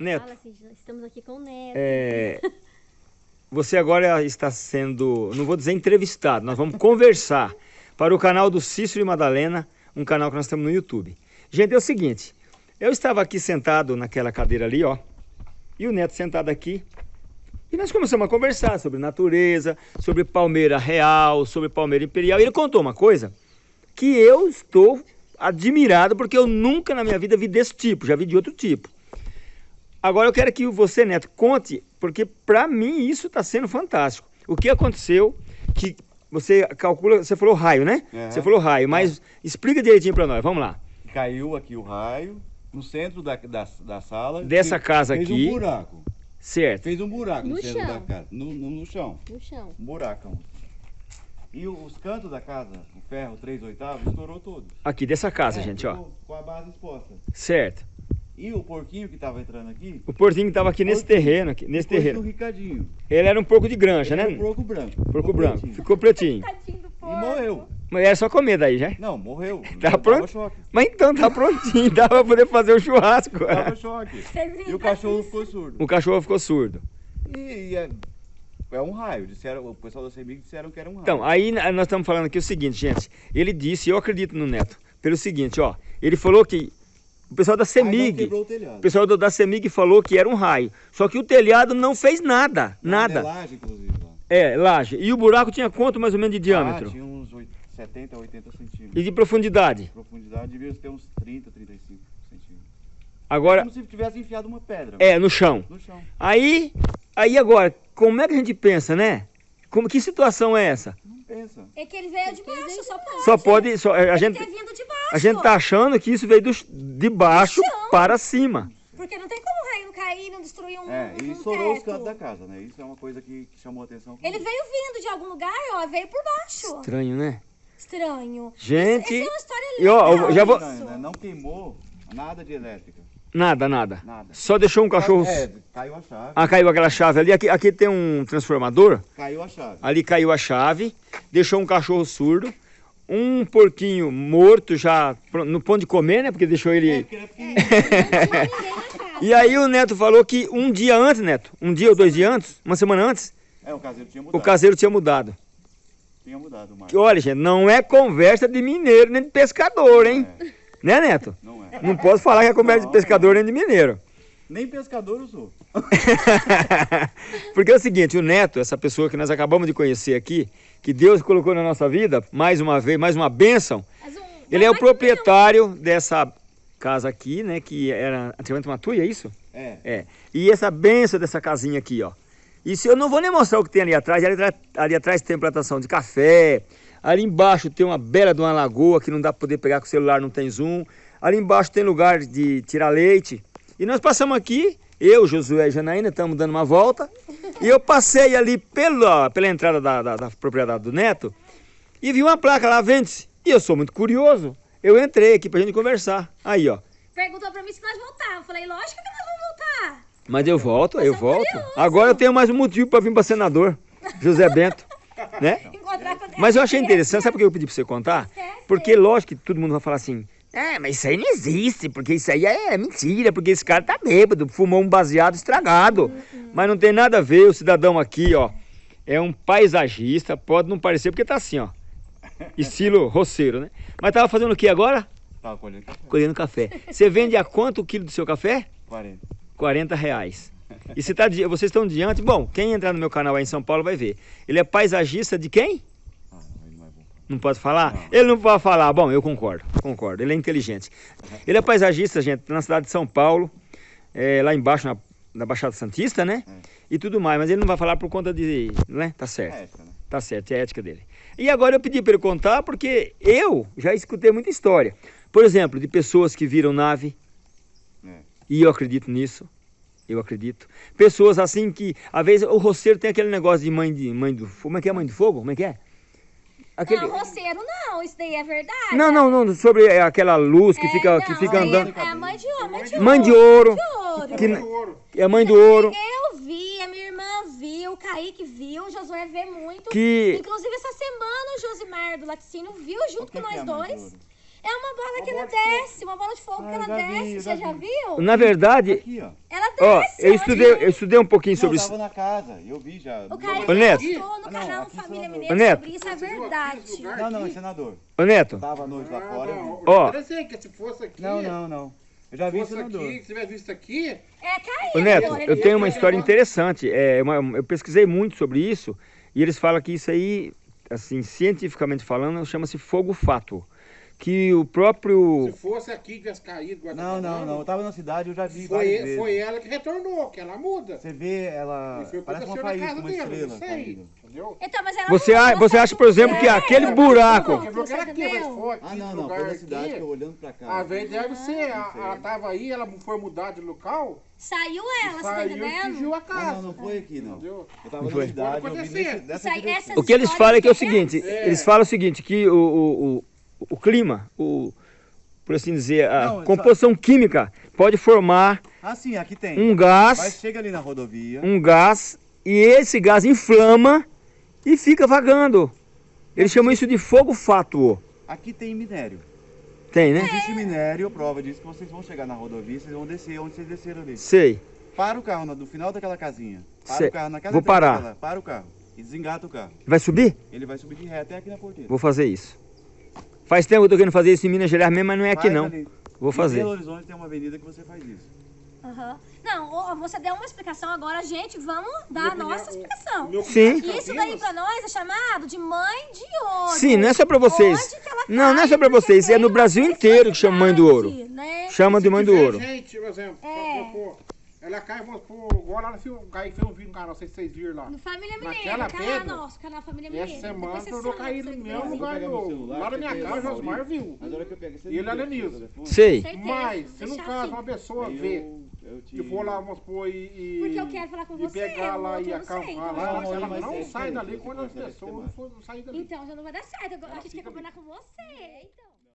Neto, Fala, estamos aqui com o Neto. é, você agora está sendo, não vou dizer entrevistado, nós vamos conversar para o canal do Cícero e Madalena, um canal que nós temos no YouTube. Gente, é o seguinte, eu estava aqui sentado naquela cadeira ali, ó, e o Neto sentado aqui, e nós começamos a conversar sobre natureza, sobre palmeira real, sobre palmeira imperial, e ele contou uma coisa que eu estou admirado, porque eu nunca na minha vida vi desse tipo, já vi de outro tipo. Agora eu quero que você, Neto, conte, porque para mim isso está sendo fantástico. O que aconteceu que você calcula, você falou raio, né? Você falou raio, mas explica direitinho para nós, vamos lá. Caiu aqui o raio, no centro da, da, da sala. Dessa fez- casa fez aqui. um buraco. Certo. Fez um buraco no, No centro chão. da casa. No, no, no chão. No chão. Um buracão. E os cantos da casa, o ferro 3 oitavos, estourou todo. Aqui dessa casa, É, gente, ó. Com a base exposta. Certo. E o porquinho que tava entrando aqui, O porquinho estava aqui nesse Porquinho. terreno, aqui, nesse terreno. um ricadinho. Ele era um porco de granja, Ele né? era um porco branco. Porco ficou branco. pretinho. Ficou pretinho. E morreu. Mas era só comer daí, já? Não, morreu. Tá Dava pronto? Mas então tá prontinho, dá pra poder fazer o churrasco. Dava choque. E o cachorro ficou surdo. O cachorro ficou surdo. E, e é, é um raio. Disseram, o pessoal da CEMIG disseram que era um raio. Então, aí nós estamos falando aqui o seguinte, gente. Ele disse, eu acredito no Neto, pelo seguinte, ó. Ele falou que o pessoal da CEMIG, o o pessoal da CEMIG falou que era um raio. Só que o telhado não fez nada, nada. Modelagem, inclusive, lá. É, laje. E o buraco tinha quanto mais ou menos de Ah, diâmetro? tinha uns oit- 70 a 80 centímetros. E de profundidade? Profundidade devia ter uns 30, 35 centímetros. Agora, Como se tivesse enfiado uma pedra é, no chão. no chão. Aí, aí agora, como é que a gente pensa, né? Como, que situação é essa? Pensa. É que ele veio de baixo, só pode. Só pode, só, a Ele gente, ter vindo de baixo. a gente tá achando que isso veio do, de baixo para cima. Porque não tem como o raio não cair, não destruir um, É, e um estourou os cantos da casa, né? Isso é uma coisa que, que chamou a atenção. Ele veio vindo de algum lugar, ó, veio por baixo. Estranho, né? Estranho. Gente, Essa é uma história e ó, já vou-. Não, né? não queimou nada de elétrica. Nada, nada. Nada. Só deixou um cachorro. É, caiu a chave. Ah, caiu aquela chave ali. Aqui, aqui tem um transformador. Caiu a chave. Ali caiu a chave. Deixou um cachorro surdo. Um porquinho morto já no ponto de comer, né? Porque deixou É, ele. porque era tinha ninguém na casa. E aí o Neto falou que um dia antes, Neto, um dia ou dois dias antes, uma semana antes, É, o caseiro tinha o mudado. caseiro tinha mudado. Tinha mudado, Marcos. Que olha, gente, não é conversa de mineiro nem de pescador, hein? É, Né, Neto? não é. Não posso falar que é de Não, pescador nem de mineiro. Nem pescador eu sou. Porque é o seguinte, o Neto, essa pessoa que nós acabamos de conhecer aqui, que Deus colocou na nossa vida, mais uma vez, mais uma bênção, um- ele é o proprietário dessa casa aqui, né? Que era antigamente uma tuia, é isso? É. É. E essa benção dessa casinha aqui, ó. E se eu não vou nem mostrar o que tem ali atrás, ali, atrás- ali atrás tem plantação de café, ali embaixo tem uma bela de uma lagoa que não dá para poder pegar com o celular, não tem zoom. Ali embaixo tem lugar de tirar leite. E nós passamos aqui, eu, Josué e Janaína, estamos dando uma volta. E eu passei ali pela, pela entrada da, da- da propriedade do Neto e vi uma placa lá, vende-se. E eu sou muito curioso. Eu entrei aqui pra gente conversar. Aí, ó. Perguntou pra mim se nós voltávamos. Eu falei, lógico que nós vamos voltar. Mas eu volto, eu volto. curioso. Agora eu tenho mais um motivo para vir para senador, José Bento, né? Mas eu achei interessante, sabe por que eu pedi para você contar? É, Porque lógico que todo mundo vai falar assim, é, mas isso aí não existe, porque isso aí é mentira, porque esse cara tá bêbado, fumou um baseado estragado. Mas não tem nada a ver, o cidadão aqui, ó, é um paisagista, pode não parecer porque tá assim, ó, estilo roceiro, né? Mas tava fazendo o que agora? Tava colhendo café. Colhendo café. Você vende a quanto o quilo do seu café? 40. 40 reais. E você tá, vocês estão diante, bom, quem entrar no meu canal aí em São Paulo vai ver. Ele é paisagista de quem? Não pode falar? Não. Ele não pode falar. Bom, eu concordo, concordo. Ele é inteligente. Ele é paisagista, gente, na cidade de São Paulo, é, lá embaixo na, na Baixada Santista, né? É. E tudo mais, mas ele não vai falar por conta de, né? Tá certo. É ética, né? Tá certo, é a ética dele. E agora eu pedi para ele contar porque eu já escutei muita história. Por exemplo, de pessoas que viram nave, É. e eu acredito nisso. Eu acredito. Pessoas assim que, às vezes, o roceiro tem aquele negócio de mãe de mãe do fogo. Como é que é mãe do fogo? Como é que é? Aquele... Não, roceiro não, isso daí é verdade. Não, não, não, sobre é, aquela luz que É, fica, não, que fica andando. É, é a mãe de ouro, mãe de ouro. Mãe de ouro. ouro. Que é mãe do ouro. Eu vi, a minha irmã viu, o Kaique viu, o Josué vê muito. Que Inclusive, essa semana o Josimar do laticínio viu junto que com nós é mãe dois. É uma bola que ela desce, uma bola de fogo Ah, que ela vi, desce. já Você já vi. viu? na verdade, Aqui, ó. Ela Ó, eu estudei, eu estudei um pouquinho Não, sobre eu isso. tava na casa, eu vi já. O Kaique Ô, Neto. postou no Ah, não, canal aqui Família. Mineira Neto. sobre isso, é verdade. Não, não, é senador. Ô Neto, Tava à noite lá Ah, fora, eu não. Ó. Eu pensei que se fosse aqui. Não, não, não. Eu já vi senador. aqui, se tivesse visto aqui, É, Kaique. Ô Neto, agora, eu tenho uma história interessante. É, uma- eu pesquisei muito sobre isso e eles falam que isso aí, assim, cientificamente falando, chama-se fogo fato. Que o próprio. se fosse aqui, tivesse caído. Não, tá não, não. Eu tava na cidade, eu já vi Foi, várias vezes. foi ela que retornou, que ela muda. Você vê ela, E foi o que parece uma na faísca, uma dele, estrela não sei. Entendeu? Então, mas ela Você, não- a- você acha, por exemplo, que é. aquele buraco. Aqui, Ah, não, não. Foi na cidade aqui. que eu olhando pra cá. Às vezes deve ser, ela, ela tava aí, ela foi mudar de local, Saiu ela, você tá saiu entendendo? a Ah, casa. não, não foi aqui, não. Entendeu? Eu tava Não na foi? cidade, Pode eu vi essas O que eles falam é que é o seguinte: É. eles falam o seguinte, que o, o, clima, o, por assim dizer, a Não, só- composição química pode formar Ah, sim, um Mas gás, chega ali na rodovia. um gás, e esse gás inflama e fica vagando. Eles chamam isso de fogo fátuo. Aqui tem minério. Tem, né? Existe minério, prova disso que vocês vão chegar na rodovia, vocês vão descer onde vocês desceram ali. Sei. Para o carro no, final daquela casinha. Para Sei. o carro naquela Vou parar. dela, Para o carro. E desengata o carro. Vai subir? Ele vai subir de ré até aqui na porteira. Vou fazer isso. Faz tempo que eu tô querendo fazer isso em Minas Gerais mesmo, mas não é aqui Faz não. ali. Vou Em fazer. Belo Horizonte tem uma avenida que você faz isso. Aham. Não, você deu uma explicação, agora, gente, vamos dar a nossa explicação. meu Sim. cunhado Isso daí Campinas, pra nós é chamado de mãe de ouro. Sim, não é só pra vocês. Onde que ela Não, não é só pra porque vocês, é no Brasil inteiro que chama mãe do ouro. Né? Chama de mãe do ouro. gente, por exemplo, É. ela cai, vamos supor, igual lá no filme, cai fez um vídeo no canal, não sei se vocês viram lá. No Família Mineira, Naquela canal nosso, canal Família E Mineira. essa semana chama cair pra no mesmo lugar meu Lá na minha casa, o o Josmar viu. Mas a hora que eu pego, você E ele é telefone. Sei. Mas, se no caso assim. uma pessoa eu, eu te... e for lá, vamos supor, e. e- Porque eu quero falar com e você, pegar o lá e eu não acampar então lá, eu não ela não é sai dali quando as pessoas não não saem dali. Então já não vai dar certo. A gente quer combinar com você. Então.